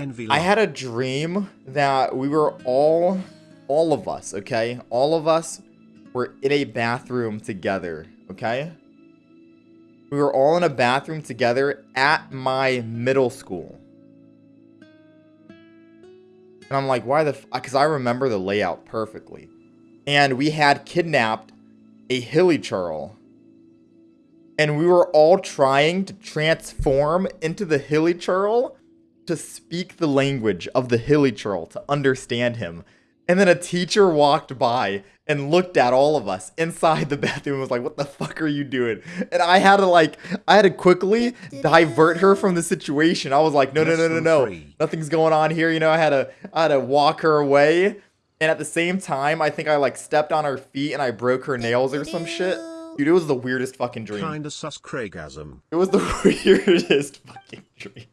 envy. I had a dream that we were all, all of us, okay? All of us were in a bathroom together, okay? We were all in a bathroom together at my middle school. And I'm like, why the Because I remember the layout perfectly. And we had kidnapped a hilichurl. And we were all trying to transform into the hilichurl to speak the language of the hilichurl, to understand him. And then a teacher walked by and looked at all of us inside the bathroom and was like, what the fuck are you doing? And I had to like, I had to quickly divert her from the situation. I was like, no, no, no, no, no. Nothing's going on here. You know, I had to, I had to walk her away. And at the same time, I think I like stepped on her feet and I broke her nails or some shit. Dude, it was the weirdest fucking dream. Kinda sus Craigasm. It was the weirdest fucking dream.